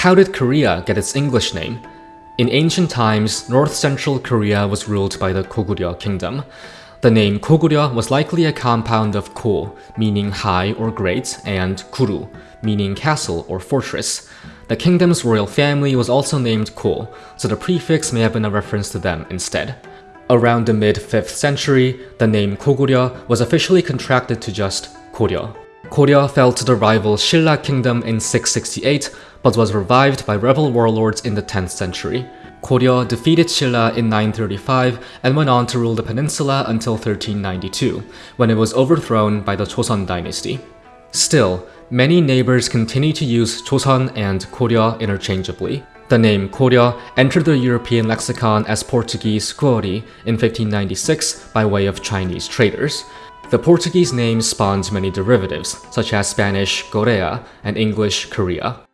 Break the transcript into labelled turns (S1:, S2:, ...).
S1: How did Korea get its English name? In ancient times, north-central Korea was ruled by the Goguryeo kingdom. The name Goguryeo was likely a compound of Ko, meaning high or great, and Guru, meaning castle or fortress. The kingdom's royal family was also named Ko, so the prefix may have been a reference to them instead. Around the mid-5th century, the name Goguryeo was officially contracted to just Goryeo. Goryeo fell to the rival Silla kingdom in 668, but was revived by rebel warlords in the 10th century. Goryeo defeated Silla in 935 and went on to rule the peninsula until 1392, when it was overthrown by the Joseon dynasty. Still, many neighbors continue to use Joseon and Goryeo interchangeably. The name Goryeo entered the European lexicon as Portuguese Gori in 1596 by way of Chinese traders. The Portuguese name spawned many derivatives, such as Spanish Corea and English Korea.